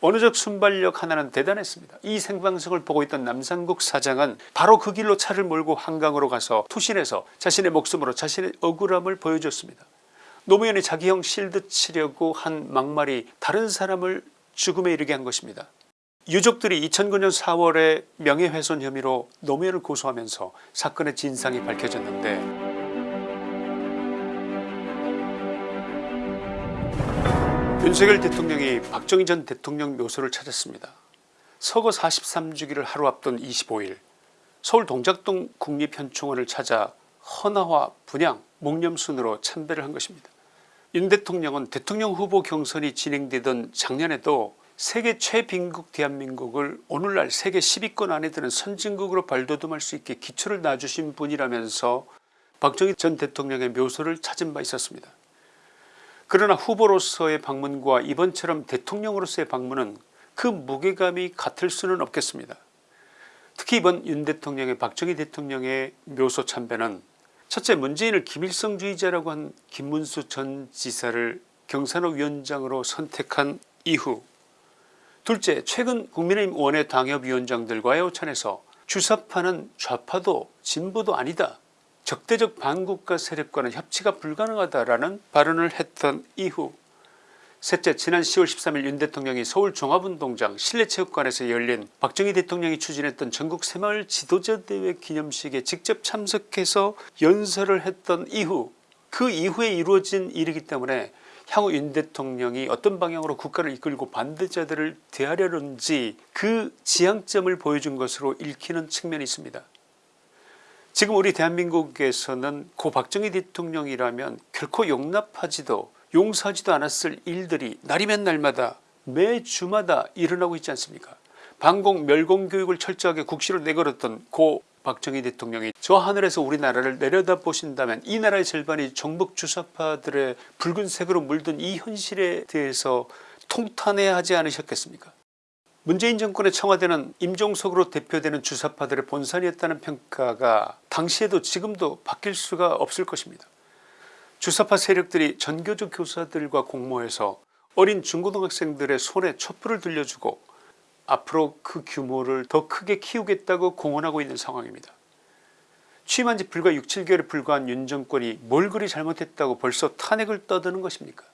언어적 순발력 하나는 대단했습니다. 이 생방송을 보고 있던 남상국 사장은 바로 그 길로 차를 몰고 한강으로 가서 투신해서 자신의 목숨으로 자신의 억울함을 보여줬습니다. 노무현이 자기 형 실드 치려고 한 막말이 다른 사람을 죽음에 이르게 한 것입니다. 유족들이 2009년 4월에 명예훼손 혐의로 노무현을 고소하면서 사건의 진상이 밝혀졌는데 윤석열 대통령이 박정희 전 대통령 묘소를 찾았습니다. 서거 43주기를 하루 앞둔 25일 서울 동작동 국립현충원을 찾아 헌화와 분양 묵념순으로 참배를 한 것입니다. 윤 대통령은 대통령 후보 경선이 진행되던 작년에도 세계 최빈국 대한민국을 오늘날 세계 10위권 안에 드는 선진국으로 발돋움할 수 있게 기초를 놔주신 분이라면서 박정희 전 대통령의 묘소를 찾은 바 있었습니다. 그러나 후보로서의 방문과 이번처럼 대통령으로서의 방문은 그 무게감이 같을 수는 없겠습니다. 특히 이번 윤 대통령의 박정희 대통령의 묘소 참배는 첫째 문재인을 김일성주의자라고 한 김문수 전 지사를 경산호 위원장으로 선택한 이후 둘째 최근 국민의힘 원외 당협위원장들과의 오찬에서 주사파는 좌파도 진보도 아니다 적대적 반국가 세력과는 협치가 불가능하다라는 발언을 했던 이후 셋째 지난 10월 13일 윤 대통령이 서울 종합운동장 실내체육관에서 열린 박정희 대통령이 추진했던 전국 새마을 지도자대회 기념식에 직접 참석해서 연설을 했던 이후 그 이후에 이루어진 일이기 때문에 향후 윤 대통령이 어떤 방향으로 국가를 이끌고 반대자들을 대하려는지 그 지향점을 보여준 것으로 읽히는 측면이 있습니다. 지금 우리 대한민국에서는 고 박정희 대통령이라면 결코 용납하지도 용서하지도 않았을 일들이 날이면 날마다 매 주마다 일어나고 있지 않습니까? 반공 멸공 교육을 철저하게 국시로 내걸었던 고 박정희 대통령이 저 하늘에서 우리나라를 내려다보신다면 이 나라의 절반이 정복 주사파들의 붉은색으로 물든 이 현실에 대해서 통탄해야 하지 않으셨겠습니까 문재인 정권의 청와대는 임종석으로 대표되는 주사파들의 본산이었다는 평가가 당시에도 지금도 바뀔 수가 없을 것입니다. 주사파 세력들이 전교조 교사들과 공모해서 어린 중고등학생들의 손에 촛불을 들려주고 앞으로 그 규모를 더 크게 키우겠다고 공언하고 있는 상황입니다. 취임한 지 불과 6, 7개월에 불과한 윤 정권이 뭘 그리 잘못했다고 벌써 탄핵을 떠드는 것입니까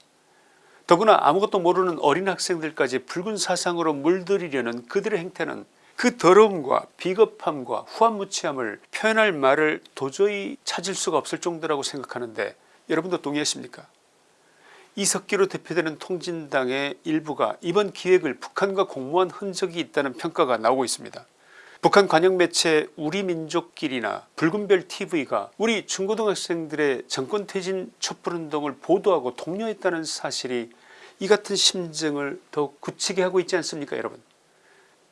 더구나 아무것도 모르는 어린 학생들까지 붉은 사상으로 물들이려는 그들의 행태는 그 더러움과 비겁함과 후한무치함을 표현할 말을 도저히 찾을 수가 없을 정도라고 생각하는데 여러분도 동의하십니까 이석기로 대표되는 통진당의 일부가 이번 기획을 북한과 공모한 흔적이 있다는 평가가 나오고 있습니다. 북한 관영 매체 우리 민족길이나 붉은별TV가 우리 중고등학생들의 정권퇴진 촛불운동을 보도하고 독려했다는 사실이 이 같은 심정을 더욱 굳히게 하고 있지 않습니까 여러분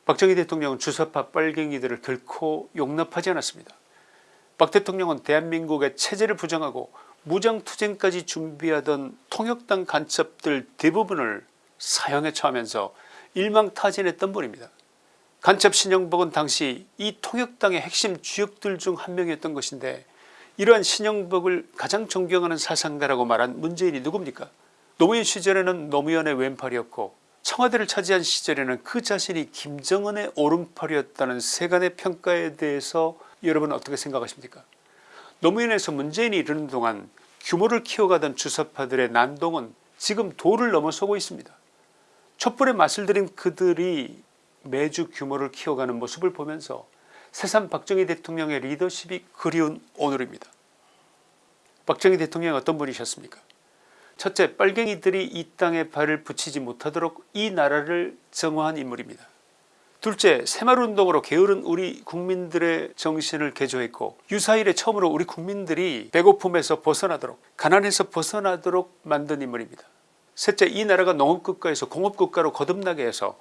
박정희 대통령은 주사파 빨갱이들을 결코 용납하지 않았습니다. 박 대통령은 대한민국의 체제를 부정하고 무장투쟁까지 준비하던 통역당 간첩들 대부분을 사형에 처하면서 일망타진했던 분입니다. 간첩 신영복은 당시 이 통역당의 핵심 주역들 중 한 명이었던 것인데 이러한 신영복을 가장 존경하는 사상가라고 말한 문재인이 누굽니까 노무현 시절에는 노무현의 왼팔이었고 청와대를 차지한 시절에는 그 자신이 김정은의 오른팔이었다는 세간의 평가에 대해서 여러분 어떻게 생각하십니까 노무현에서 문재인이 이르는 동안 규모를 키워가던 주사파들의 난동은 지금 도를 넘어서고 있습니다. 촛불에 맛을 들인 그들이 매주 규모를 키워가는 모습을 보면서 새삼 박정희 대통령의 리더십이 그리운 오늘입니다. 박정희 대통령이 어떤 분이셨습니까 첫째 빨갱이들이 이 땅에 발을 붙이지 못하도록 이 나라를 정화한 인물입니다. 둘째 새마을운동으로 게으른 우리 국민들의 정신을 개조했고 유사일에 처음으로 우리 국민들이 배고픔에서 벗어나도록 가난에서 벗어나도록 만든 인물입니다. 셋째 이 나라가 농업국가에서 공업국가로 거듭나게 해서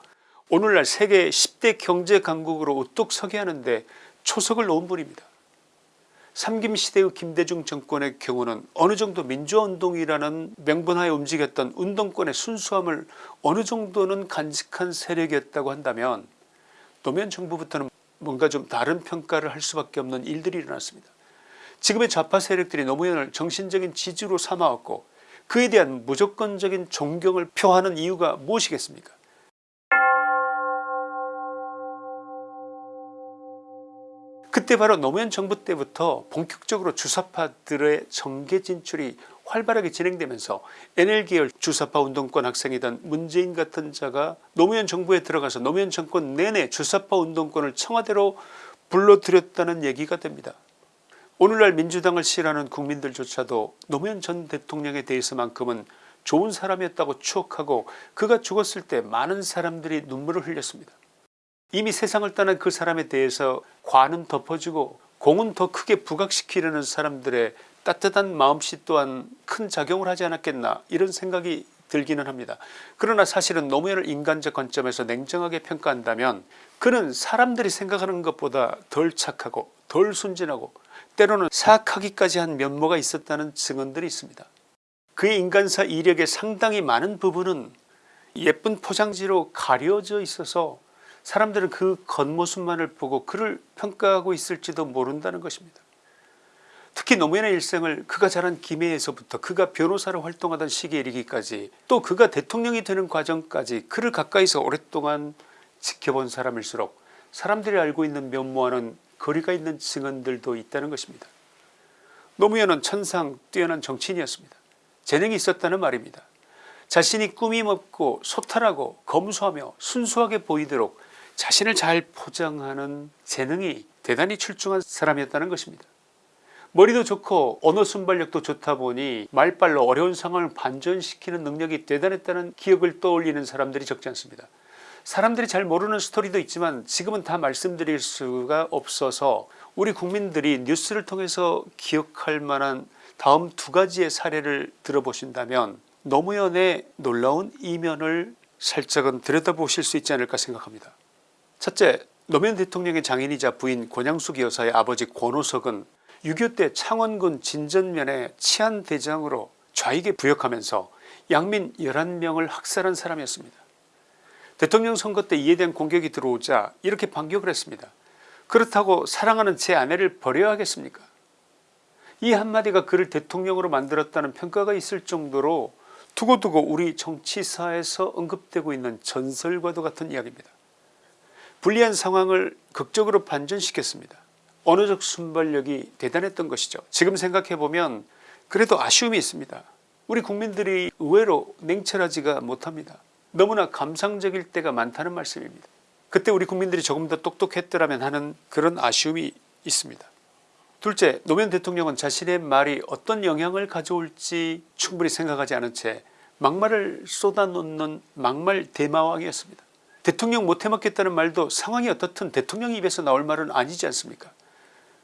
오늘날 세계 10대 경제 강국으로 우뚝 서게 하는데 초석을 놓은 분입니다. 삼김시대의 김대중 정권의 경우는 어느 정도 민주화운동이라는 명분하에 움직였던 운동권의 순수함을 어느 정도는 간직한 세력이었다고 한다면 노무현 정부부터는 뭔가 좀 다른 평가를 할 수밖에 없는 일들이 일어났습니다. 지금의 좌파 세력들이 노무현을 정신적인 지주로 삼아왔고 그에 대한 무조건적인 존경을 표하는 이유가 무엇이겠습니까 그때 바로 노무현 정부 때부터 본격적으로 주사파들의 정계 진출이 활발하게 진행되면서 NL계열 주사파 운동권 학생이던 문재인 같은 자가 노무현 정부에 들어가서 노무현 정권 내내 주사파 운동권을 청와대로 불러들였다는 얘기가 됩니다. 오늘날 민주당을 싫어하는 국민들조차도 노무현 전 대통령에 대해서만큼은 좋은 사람이었다고 추억하고 그가 죽었을 때 많은 사람들이 눈물을 흘렸습니다. 이미 세상을 떠난 그 사람에 대해서 관은 덮어주고 공은 더 크게 부각시키려는 사람들의 따뜻한 마음씨 또한 큰 작용을 하지 않았겠나 이런 생각이 들기는 합니다. 그러나 사실은 노무현을 인간적 관점에서 냉정하게 평가한다면 그는 사람들이 생각하는 것보다 덜 착하고 덜 순진하고 때로는 사악하기까지 한 면모가 있었다는 증언들이 있습니다. 그의 인간사 이력의 상당히 많은 부분은 예쁜 포장지로 가려져 있어서 사람들은 그 겉모습만을 보고 그를 평가하고 있을지도 모른다는 것입니다. 특히 노무현의 일생을 그가 자란 김해에서부터 그가 변호사로 활동하던 시기에 이르기까지 또 그가 대통령이 되는 과정까지 그를 가까이서 오랫동안 지켜본 사람일수록 사람들이 알고 있는 면모와는 거리가 있는 증언들도 있다는 것입니다. 노무현은 천상 뛰어난 정치인이었습니다. 재능이 있었다는 말입니다. 자신이 꾸밈 없고 소탈하고 검소하며 순수하게 보이도록 자신을 잘 포장하는 재능이 대단히 출중한 사람이었다는 것입니다. 머리도 좋고 언어 순발력도 좋다 보니 말빨로 어려운 상황을 반전시키는 능력이 대단했다는 기억을 떠올리는 사람들이 적지 않습니다. 사람들이 잘 모르는 스토리도 있지만 지금은 다 말씀드릴 수가 없어서 우리 국민들이 뉴스를 통해서 기억할 만한 다음 두 가지의 사례를 들어보신다면 노무현의 놀라운 이면을 살짝은 들여다보실 수 있지 않을까 생각합니다. 첫째 노무현 대통령의 장인이자 부인 권양숙 여사의 아버지 권오석은 6.25 때 창원군 진전면에 치안대장으로 좌익에 부역하면서 양민 11명을 학살한 사람이었습니다. 대통령 선거 때 이에 대한 공격이 들어오자 이렇게 반격을 했습니다. 그렇다고 사랑하는 제 아내를 버려야 하겠습니까 이 한마디가 그를 대통령으로 만들었다는 평가가 있을 정도로 두고두고 우리 정치사에서 언급되고 있는 전설과도 같은 이야기입니다. 불리한 상황을 극적으로 반전시켰습니다. 언어적 순발력이 대단했던 것이죠. 지금 생각해보면 그래도 아쉬움이 있습니다. 우리 국민들이 의외로 냉철하지가 못합니다. 너무나 감상적일 때가 많다는 말씀입니다. 그때 우리 국민들이 조금 더 똑똑했더라면 하는 그런 아쉬움이 있습니다. 둘째 노무현 대통령은 자신의 말이 어떤 영향을 가져올지 충분히 생각하지 않은 채 막말을 쏟아놓는 막말 대마왕이었습니다. 대통령 못해먹겠다는 말도 상황이 어떻든 대통령 입에서 나올 말은 아니지 않습니까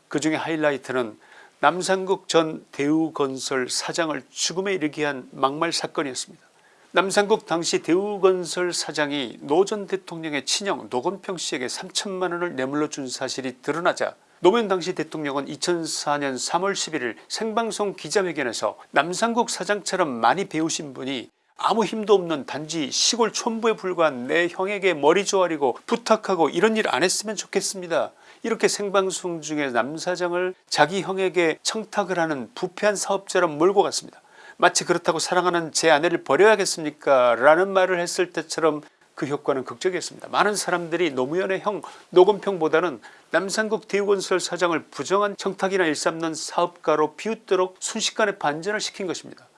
그 중에 하이라이트는 남상국 전 대우건설 사장을 죽음에 이르게 한 막말 사건이었습니다. 남상국 당시 대우건설 사장이 노 전 대통령의 친형 노건평 씨에게 3천만원을 뇌물로 준 사실이 드러나자 노무현 당시 대통령은 2004년 3월 11일 생방송 기자회견에서 남상국 사장처럼 많이 배우신 분이 아무 힘도 없는 단지 시골 촌부에 불과한 내 형에게 머리 조아리고 부탁하고 이런 일 안 했으면 좋겠습니다. 이렇게 생방송 중에 남사장을 자기 형에게 청탁을 하는 부패한 사업자로 몰고 갔습니다. 마치 그렇다고 사랑하는 제 아내를 버려야겠습니까 라는 말을 했을 때처럼 그 효과는 극적이었습니다. 많은 사람들이 노무현의 형 노건평보다는 남산국 대우건설 사장을 부정한 청탁이나 일삼는 사업가로 비웃도록 순식간에 반전을 시킨 것입니다.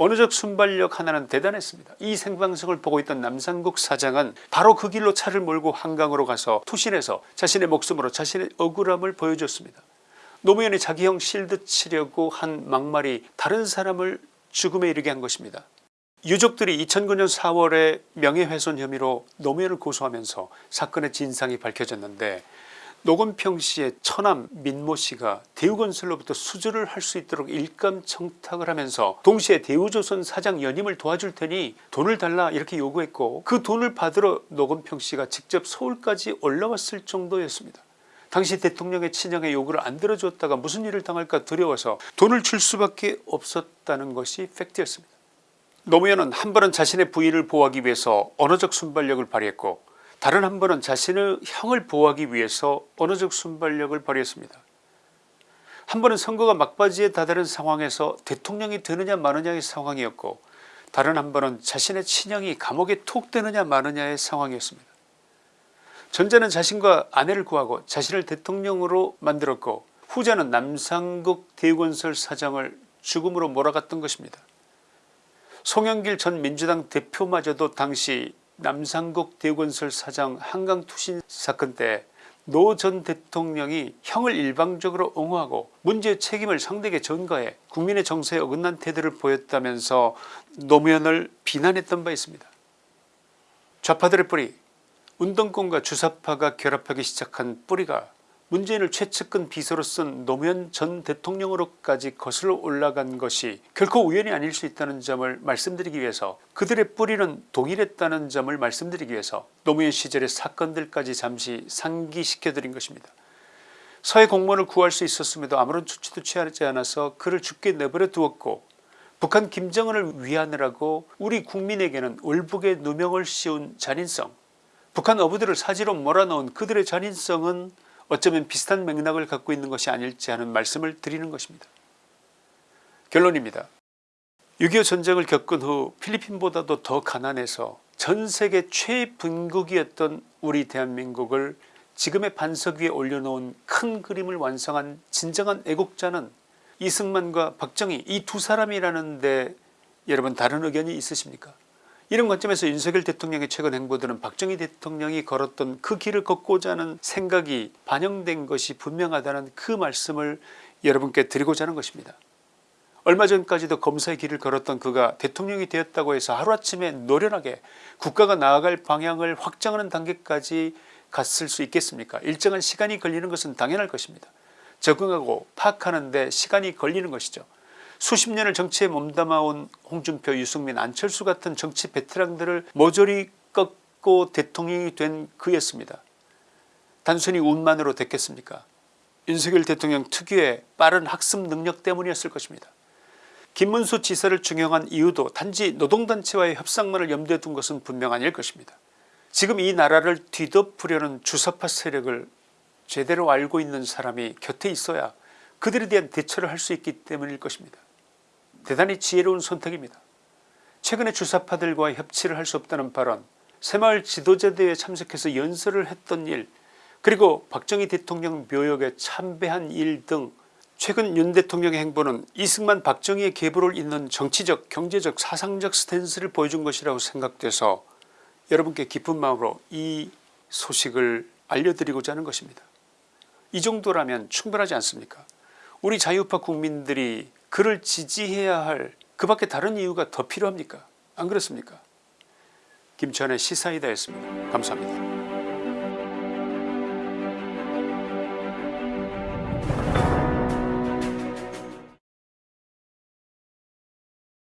언어적 순발력 하나는 대단했습니다. 이 생방송을 보고 있던 남산국 사장은 바로 그 길로 차를 몰고 한강으로 가서 투신해서 자신의 목숨으로 자신의 억울함을 보여줬습니다. 노무현이 자기 형 실드 치려고 한 막말이 다른 사람을 죽음에 이르게 한 것입니다. 유족들이 2009년 4월에 명예훼손 혐의로 노무현을 고소하면서 사건의 진상이 밝혀졌는데 노건평씨의 처남 민모씨가 대우건설로부터 수주를 할 수 있도록 일감 청탁을 하면서 동시에 대우조선 사장 연임을 도와줄 테니 돈을 달라 이렇게 요구했고 그 돈을 받으러 노건평씨가 직접 서울까지 올라왔을 정도였습니다. 당시 대통령의 친형의 요구를 안 들어줬다가 무슨 일을 당할까 두려워서 돈을 줄 수밖에 없었다는 것이 팩트였습니다. 노무현은 한 번은 자신의 부인을 보호하기 위해서 언어적 순발력을 발휘했고 다른 한 번은 자신의 형을 보호하기 위해서 언어적 순발력을 발휘했습니다. 한 번은 선거가 막바지에 다다른 상황에서 대통령이 되느냐 마느냐의 상황이었고 다른 한 번은 자신의 친형이 감옥에 톡 되느냐 마느냐의 상황이었습니다. 전자는 자신과 아내를 구하고 자신을 대통령으로 만들었고 후자는 남상국 대건설 사장을 죽음으로 몰아갔던 것입니다. 송영길 전 민주당 대표마저도 당시 남상국 대건설 사장 한강투신 사건 때 노 전 대통령이 형을 일방적으로 옹호하고 문제의 책임을 상대에게 전가해 국민의 정서에 어긋난 태도를 보였다면서 노무현을 비난했던 바 있습니다. 좌파들의 뿌리 운동권과 주사파가 결합하기 시작한 뿌리가 문재인을 최측근 비서로 쓴 노무현 전 대통령으로까지 거슬러 올라간 것이 결코 우연이 아닐 수 있다는 점을 말씀드리기 위해서 그들의 뿌리는 동일했다는 점을 말씀드리기 위해서 노무현 시절의 사건들까지 잠시 상기시켜드린 것입니다. 서해 공무원을 구할 수 있었음에도 아무런 조치도 취하지 않아서 그를 죽게 내버려 두었고 북한 김정은을 위하느라고 우리 국민에게는 월북의 누명을 씌운 잔인성 북한 어부들을 사지로 몰아넣은 그들의 잔인성은 어쩌면 비슷한 맥락을 갖고 있는 것이 아닐지 하는 말씀을 드리는 것입니다. 결론입니다. 6.25 전쟁을 겪은 후 필리핀보다도 더 가난해서 전세계 최빈국이었던 우리 대한민국을 지금의 반석 위에 올려놓은 큰 그림을 완성한 진정한 애국자는 이승만과 박정희 이 두 사람이라는데 여러분 다른 의견이 있으십니까 이런 관점에서 윤석열 대통령의 최근 행보들은 박정희 대통령이 걸었던 그 길을 걷고자 하는 생각이 반영된 것이 분명하다는 그 말씀을 여러분께 드리고자 하는 것입니다. 얼마 전까지도 검사의 길을 걸었던 그가 대통령이 되었다고 해서 하루아침에 노련하게 국가가 나아갈 방향을 확정하는 단계까지 갔을 수 있겠습니까 일정한 시간이 걸리는 것은 당연할 것입니다. 적응하고 파악하는 데 시간이 걸리는 것이죠. 수십 년을 정치에 몸담아온 홍준표 유승민 안철수 같은 정치 베테랑들을 모조리 꺾고 대통령이 된 그였습니다. 단순히 운만으로 됐겠습니까 윤석열 대통령 특유의 빠른 학습 능력 때문이었을 것입니다. 김문수 지사를 중용한 이유도 단지 노동단체와의 협상만을 염두에 둔 것은 분명 아닐 것입니다. 지금 이 나라를 뒤덮으려는 주사파 세력을 제대로 알고 있는 사람이 곁에 있어야 그들에 대한 대처를 할 수 있기 때문일 것입니다. 대단히 지혜로운 선택입니다. 최근에 주사파들과 협치를 할 수 없다는 발언 새마을 지도자대회에 참석해서 연설을 했던 일 그리고 박정희 대통령 묘역에 참배한 일 등 최근 윤 대통령의 행보는 이승만 박정희의 계보를 잇는 정치적 경제적 사상적 스탠스를 보여준 것이라고 생각돼서 여러분께 기쁜 마음으로 이 소식을 알려드리고자 하는 것입니다. 이 정도라면 충분하지 않습니까 우리 자유파 국민들이 그를 지지해야 할 그 밖에 다른 이유가 더 필요합니까 안 그렇습니까 김치환의 시사이다였습니다. 감사합니다.